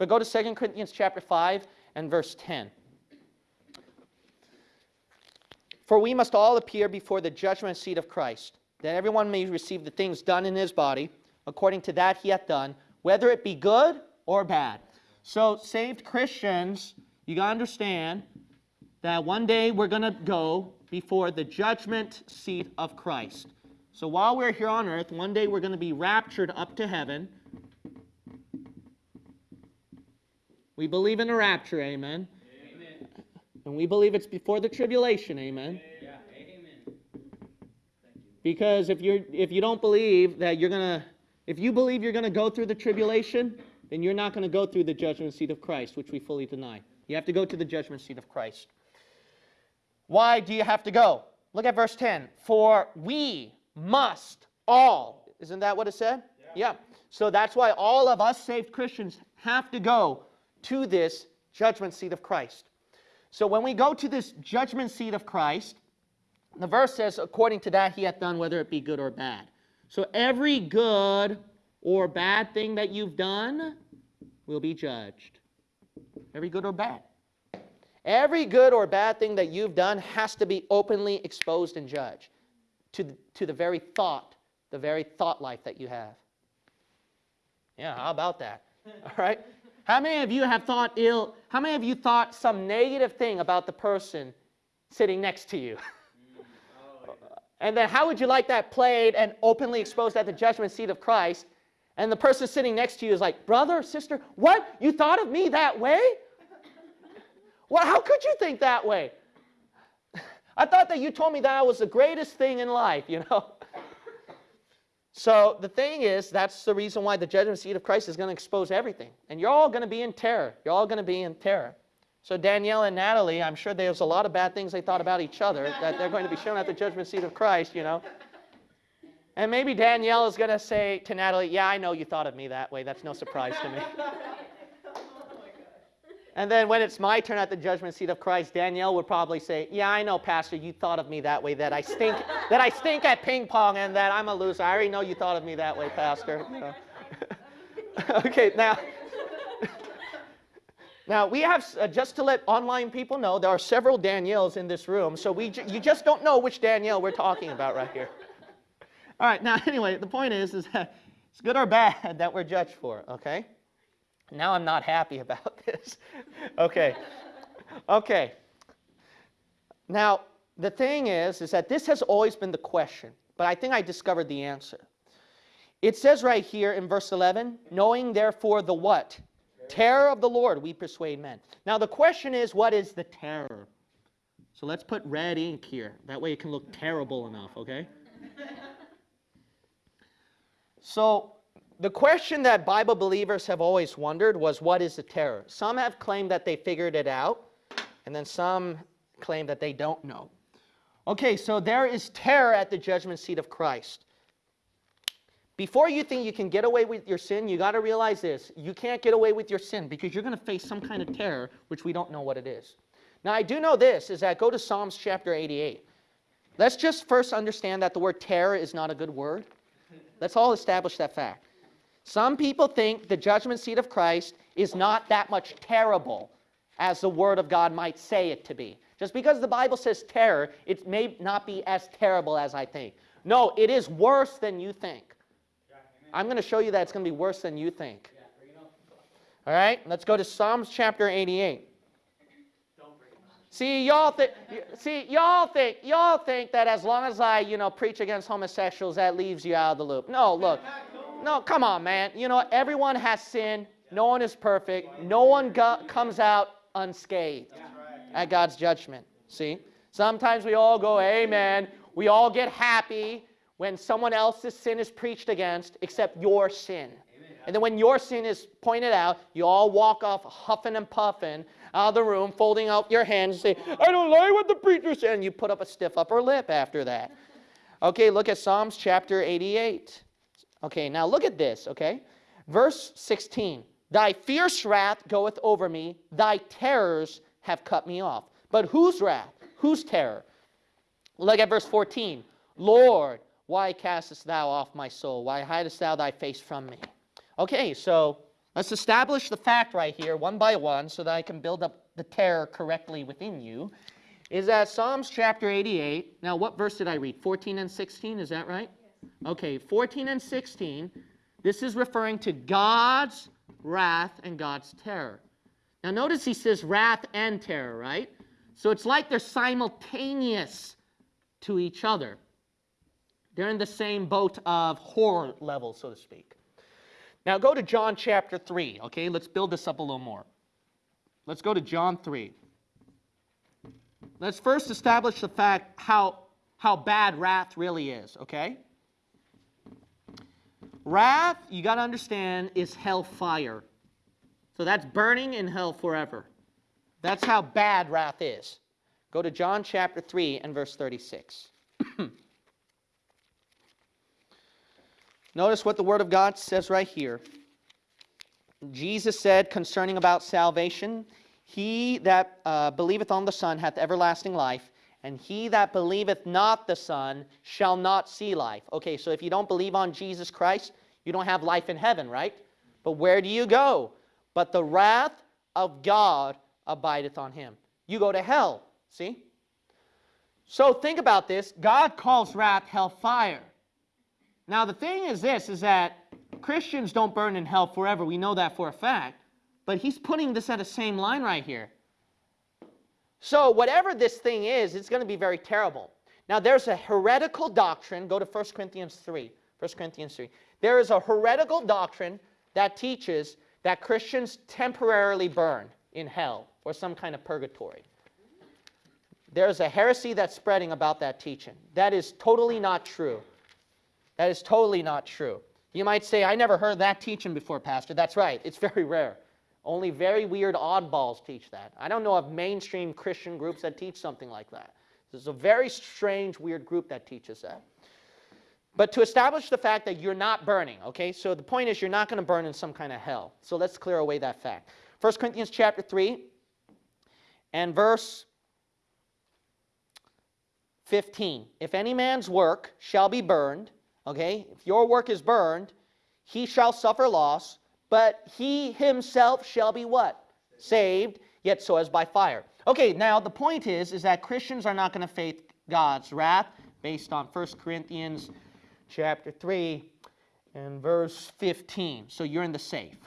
But go to 2 Corinthians chapter 5 and verse 10. For we must all appear before the judgment seat of Christ, that everyone may receive the things done in his body, according to that he hath done, whether it be good or bad. So, saved Christians, you got to understand that one day we're going to go before the judgment seat of Christ. So, while we're here on earth, one day we're going to be raptured up to heaven. We believe in a rapture, amen. amen. And we believe it's before the tribulation, amen. Yeah, amen. Because if you if you don't believe that you're gonna if you believe you're gonna go through the tribulation, then you're not going to go through the judgment seat of Christ, which we fully deny. You have to go to the judgment seat of Christ. Why do you have to go? Look at verse 10. For we must all. Isn't that what it said? Yeah. yeah. So that's why all of us saved Christians have to go to this judgment seat of Christ. So when we go to this judgment seat of Christ, the verse says, according to that he hath done, whether it be good or bad. So every good or bad thing that you've done will be judged. Every good or bad. Every good or bad thing that you've done has to be openly exposed and judged to the, to the very thought, the very thought life that you have. Yeah, how about that? All right? How many of you have thought ill? How many of you thought some negative thing about the person sitting next to you? and then how would you like that played and openly exposed at the judgment seat of Christ? And the person sitting next to you is like, brother, sister, what? You thought of me that way? Well, how could you think that way? I thought that you told me that I was the greatest thing in life, you know? So the thing is, that's the reason why the judgment seat of Christ is going to expose everything. And you're all going to be in terror. You're all going to be in terror. So Danielle and Natalie, I'm sure there's a lot of bad things they thought about each other that they're going to be shown at the judgment seat of Christ, you know. And maybe Danielle is going to say to Natalie, yeah, I know you thought of me that way. That's no surprise to me. And then when it's my turn at the judgment seat of Christ, Danielle would probably say, "Yeah, I know, Pastor, you thought of me that way. That I stink, that I stink at ping pong, and that I'm a loser. I already know you thought of me that way, Pastor." okay, now, now we have uh, just to let online people know there are several Danielles in this room, so we you just don't know which Danielle we're talking about right here. All right, now anyway, the point is, is that it's good or bad that we're judged for. Okay. Now I'm not happy about this. okay. Okay. Now, the thing is, is that this has always been the question, but I think I discovered the answer. It says right here in verse 11, knowing therefore the what? Terror of the Lord, we persuade men. Now the question is, what is the terror? So let's put red ink here. That way it can look terrible enough, okay? so the question that Bible believers have always wondered was what is the terror? Some have claimed that they figured it out, and then some claim that they don't know. Okay, so there is terror at the judgment seat of Christ. Before you think you can get away with your sin, you got to realize this. You can't get away with your sin because you're going to face some kind of terror, which we don't know what it is. Now, I do know this, is that go to Psalms chapter 88. Let's just first understand that the word terror is not a good word. Let's all establish that fact. Some people think the judgment seat of Christ is not that much terrible as the Word of God might say it to be. Just because the Bible says terror, it may not be as terrible as I think. No, it is worse than you think. I'm going to show you that it's going to be worse than you think. All right, let's go to Psalms chapter 88. See, y'all think, see, y'all think, y'all think that as long as I, you know, preach against homosexuals, that leaves you out of the loop. No, look, no, come on, man. You know, everyone has sin. No one is perfect. No one comes out unscathed at God's judgment. See? Sometimes we all go, amen. We all get happy when someone else's sin is preached against except your sin. And then when your sin is pointed out, you all walk off huffing and puffing out of the room, folding out your hands and say, I don't like what the preacher said. And you put up a stiff upper lip after that. Okay, look at Psalms chapter 88. Okay, now look at this, okay? Verse 16. Thy fierce wrath goeth over me, thy terrors have cut me off. But whose wrath? Whose terror? Look at verse 14. Lord, why castest thou off my soul? Why hidest thou thy face from me? Okay, so Let's establish the fact right here, one by one, so that I can build up the terror correctly within you. Is that Psalms chapter 88? Now, what verse did I read? 14 and 16, is that right? Okay, 14 and 16. This is referring to God's wrath and God's terror. Now, notice he says wrath and terror, right? So it's like they're simultaneous to each other. They're in the same boat of horror level, so to speak. Now go to John chapter 3, okay? Let's build this up a little more. Let's go to John 3. Let's first establish the fact how, how bad wrath really is, okay? Wrath, you got to understand, is hellfire. So that's burning in hell forever. That's how bad wrath is. Go to John chapter 3 and verse 36. Notice what the Word of God says right here. Jesus said concerning about salvation, He that uh, believeth on the Son hath everlasting life, and he that believeth not the Son shall not see life. Okay, so if you don't believe on Jesus Christ, you don't have life in heaven, right? But where do you go? But the wrath of God abideth on him. You go to hell, see? So think about this. God calls wrath hellfire. Now the thing is this, is that Christians don't burn in hell forever. We know that for a fact. But he's putting this at the same line right here. So whatever this thing is, it's going to be very terrible. Now there's a heretical doctrine. Go to 1 Corinthians 3. 1 Corinthians 3. There is a heretical doctrine that teaches that Christians temporarily burn in hell or some kind of purgatory. There's a heresy that's spreading about that teaching. That is totally not true. That is totally not true. You might say, I never heard that teaching before, Pastor. That's right. It's very rare. Only very weird oddballs teach that. I don't know of mainstream Christian groups that teach something like that. This is a very strange, weird group that teaches that. But to establish the fact that you're not burning, okay? So the point is you're not going to burn in some kind of hell. So let's clear away that fact. 1 Corinthians chapter 3 and verse 15. If any man's work shall be burned, okay? If your work is burned, he shall suffer loss, but he himself shall be what? Saved, yet so as by fire. Okay, now the point is, is that Christians are not going to face God's wrath based on 1 Corinthians chapter 3 and verse 15. So you're in the safe.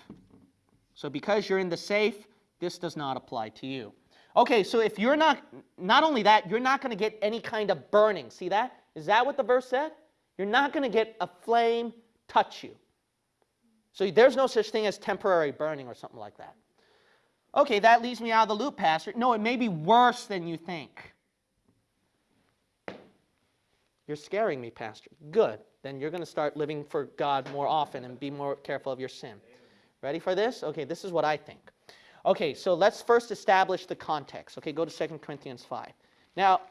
So because you're in the safe, this does not apply to you. Okay, so if you're not, not only that, you're not going to get any kind of burning. See that? Is that what the verse said? You're not going to get a flame touch you. So there's no such thing as temporary burning or something like that. Okay, that leaves me out of the loop, Pastor. No, it may be worse than you think. You're scaring me, Pastor. Good. Then you're going to start living for God more often and be more careful of your sin. Ready for this? Okay, this is what I think. Okay, so let's first establish the context. Okay, go to 2 Corinthians 5. Now,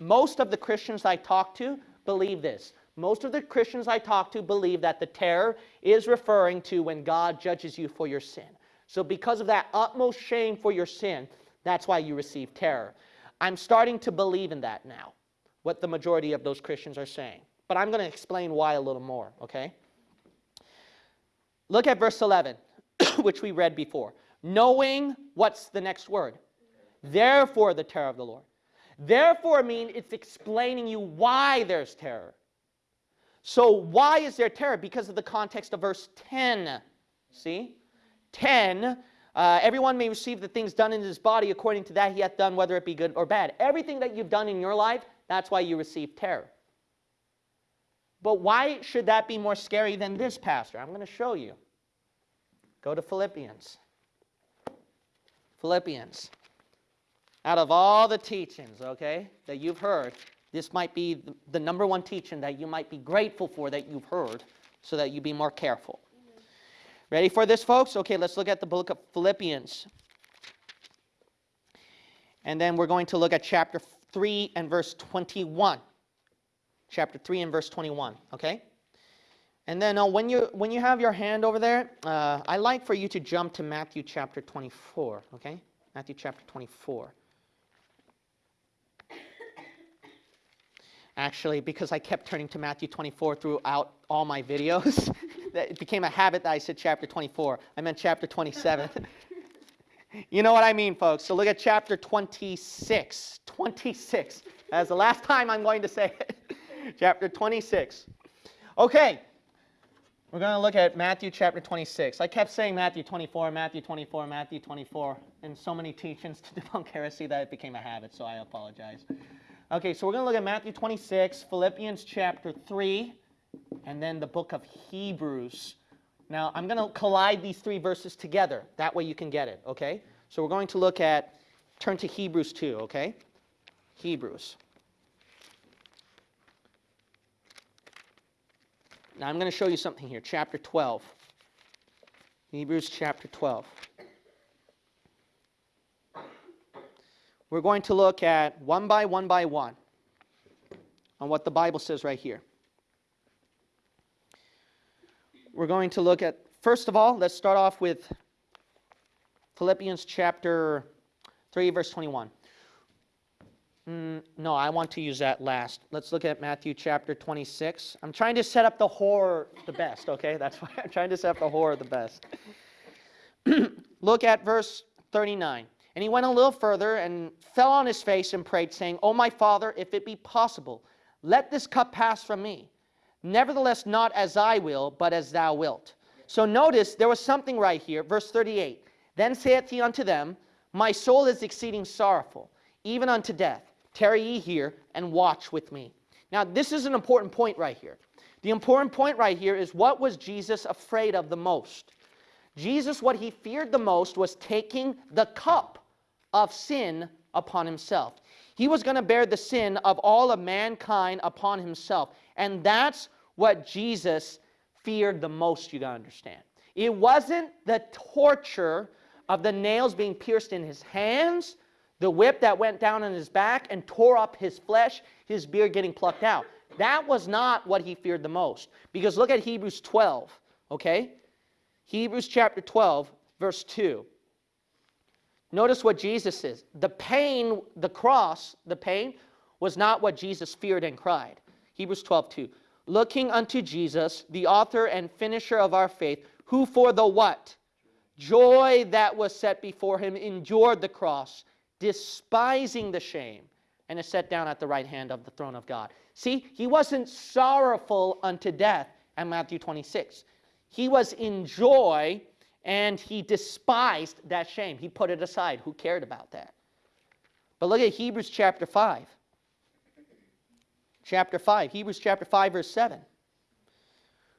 most of the Christians I talk to believe this. Most of the Christians I talk to believe that the terror is referring to when God judges you for your sin. So because of that utmost shame for your sin, that's why you receive terror. I'm starting to believe in that now, what the majority of those Christians are saying. But I'm going to explain why a little more, okay? Look at verse 11, which we read before. Knowing, what's the next word? Therefore the terror of the Lord. Therefore mean it's explaining you why there's terror. So why is there terror? Because of the context of verse 10. See? 10, uh, everyone may receive the things done in his body according to that he hath done, whether it be good or bad. Everything that you've done in your life, that's why you receive terror. But why should that be more scary than this, Pastor? I'm going to show you. Go to Philippians. Philippians. Out of all the teachings, okay, that you've heard, this might be the number one teaching that you might be grateful for that you've heard so that you be more careful. Ready for this, folks? Okay, let's look at the book of Philippians. And then we're going to look at chapter 3 and verse 21. Chapter 3 and verse 21, okay? And then uh, when, you, when you have your hand over there, uh, I like for you to jump to Matthew chapter 24, okay? Matthew chapter 24. actually, because I kept turning to Matthew 24 throughout all my videos. that it became a habit that I said chapter 24. I meant chapter 27. you know what I mean, folks. So look at chapter 26. 26. That's the last time I'm going to say it. chapter 26. Okay. We're going to look at Matthew chapter 26. I kept saying Matthew 24, Matthew 24, Matthew 24 in so many teachings to debunk heresy that it became a habit, so I apologize. Okay, so we're going to look at Matthew 26, Philippians chapter 3, and then the book of Hebrews. Now, I'm going to collide these three verses together. That way you can get it, okay? So we're going to look at, turn to Hebrews 2, okay? Hebrews. Now I'm going to show you something here. Chapter 12. Hebrews chapter 12. We're going to look at one by one by one on what the Bible says right here. We're going to look at, first of all, let's start off with Philippians chapter 3, verse 21. Mm, no, I want to use that last. Let's look at Matthew chapter 26. I'm trying to set up the horror the best, okay? That's why I'm trying to set up the horror the best. look at verse 39. And he went a little further and fell on his face and prayed, saying, O my Father, if it be possible, let this cup pass from me. Nevertheless, not as I will, but as thou wilt. So notice there was something right here. Verse 38. Then saith he unto them, My soul is exceeding sorrowful, even unto death. Tarry ye here and watch with me. Now, this is an important point right here. The important point right here is what was Jesus afraid of the most? Jesus, what he feared the most was taking the cup of sin upon himself. He was going to bear the sin of all of mankind upon himself. And that's what Jesus feared the most, you got to understand. It wasn't the torture of the nails being pierced in his hands the whip that went down on his back and tore up his flesh, his beard getting plucked out. That was not what he feared the most. Because look at Hebrews 12, okay? Hebrews chapter 12, verse 2. Notice what Jesus says. The pain, the cross, the pain, was not what Jesus feared and cried. Hebrews 12, 2. Looking unto Jesus, the author and finisher of our faith, who for the what? Joy that was set before him endured the cross despising the shame, and is set down at the right hand of the throne of God. See, he wasn't sorrowful unto death at Matthew 26. He was in joy and he despised that shame. He put it aside. Who cared about that? But look at Hebrews chapter 5. Chapter 5, Hebrews chapter 5, verse 7.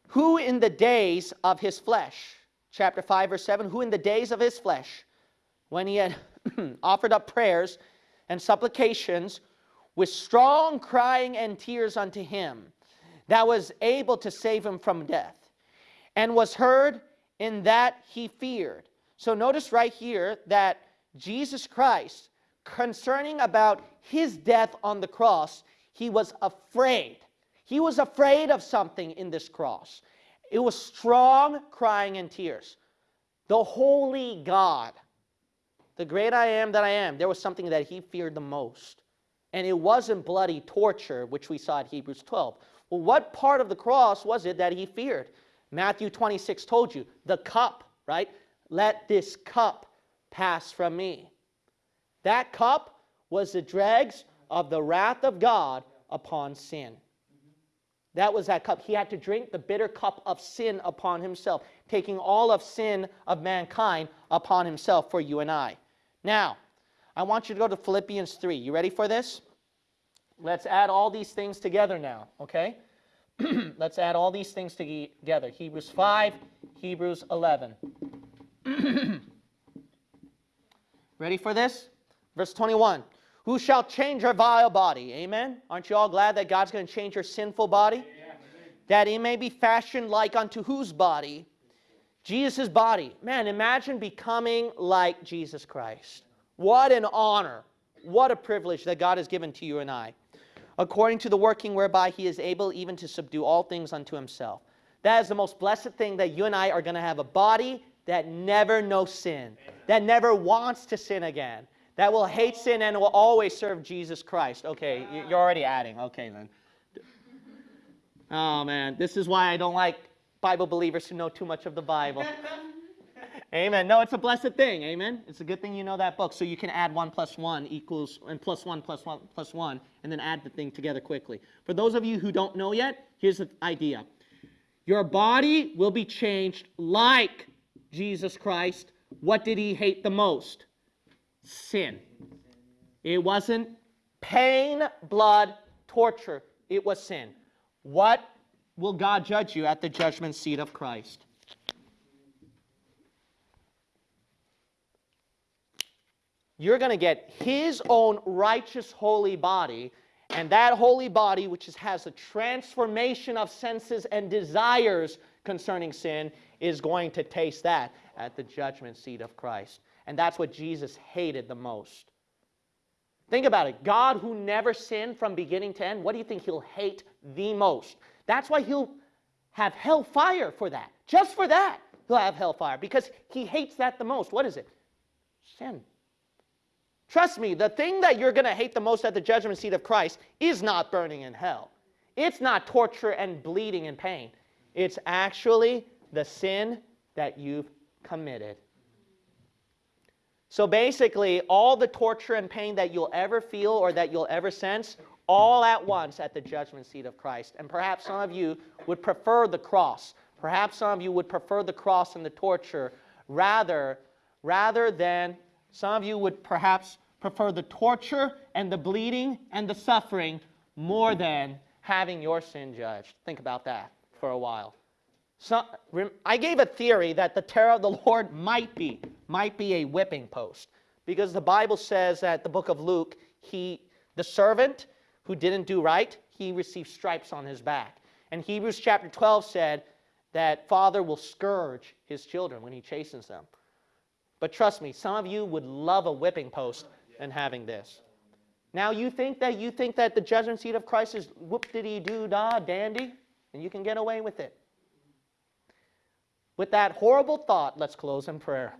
Who in the days of his flesh, chapter 5, verse 7, who in the days of his flesh, when he had offered up prayers and supplications with strong crying and tears unto him that was able to save him from death and was heard in that he feared. So notice right here that Jesus Christ, concerning about his death on the cross, he was afraid. He was afraid of something in this cross. It was strong crying and tears. The holy God the great I am that I am, there was something that he feared the most. And it wasn't bloody torture, which we saw at Hebrews 12. Well, what part of the cross was it that he feared? Matthew 26 told you, the cup, right? Let this cup pass from me. That cup was the dregs of the wrath of God upon sin. That was that cup. He had to drink the bitter cup of sin upon himself, taking all of sin of mankind upon himself for you and I. Now, I want you to go to Philippians 3. You ready for this? Let's add all these things together now, okay? Let's add all these things together. Hebrews 5, Hebrews 11. ready for this? Verse 21. Who shall change our vile body? Amen? Aren't you all glad that God's going to change your sinful body? Yeah, that it may be fashioned like unto whose body? Jesus' body. Man, imagine becoming like Jesus Christ. What an honor. What a privilege that God has given to you and I. According to the working whereby he is able even to subdue all things unto himself. That is the most blessed thing that you and I are going to have a body that never knows sin, that never wants to sin again, that will hate sin and will always serve Jesus Christ. Okay, you're already adding. Okay, then. Oh, man. This is why I don't like Bible believers who know too much of the Bible. Amen. No, it's a blessed thing. Amen. It's a good thing you know that book, so you can add one plus one equals and plus one plus one plus one, and then add the thing together quickly. For those of you who don't know yet, here's the idea: your body will be changed like Jesus Christ. What did he hate the most? Sin. It wasn't pain, blood, torture. It was sin. What will God judge you at the judgment seat of Christ? You're going to get his own righteous holy body, and that holy body, which is, has a transformation of senses and desires concerning sin, is going to taste that at the judgment seat of Christ. And that's what Jesus hated the most. Think about it. God, who never sinned from beginning to end, what do you think he'll hate the most? That's why he'll have hellfire for that. Just for that, he'll have hellfire because he hates that the most. What is it? Sin. Trust me, the thing that you're going to hate the most at the judgment seat of Christ is not burning in hell. It's not torture and bleeding and pain. It's actually the sin that you've committed. So basically, all the torture and pain that you'll ever feel or that you'll ever sense, all at once at the judgment seat of Christ. And perhaps some of you would prefer the cross. Perhaps some of you would prefer the cross and the torture rather, rather than some of you would perhaps prefer the torture and the bleeding and the suffering more than having your sin judged. Think about that for a while. So, I gave a theory that the terror of the Lord might be, might be a whipping post. Because the Bible says that the book of Luke, he, the servant who didn't do right, he received stripes on his back. And Hebrews chapter 12 said that father will scourge his children when he chastens them. But trust me, some of you would love a whipping post than having this. Now you think that you think that the judgment seat of Christ is whoop diddy doo da dandy, and you can get away with it. With that horrible thought, let's close in prayer.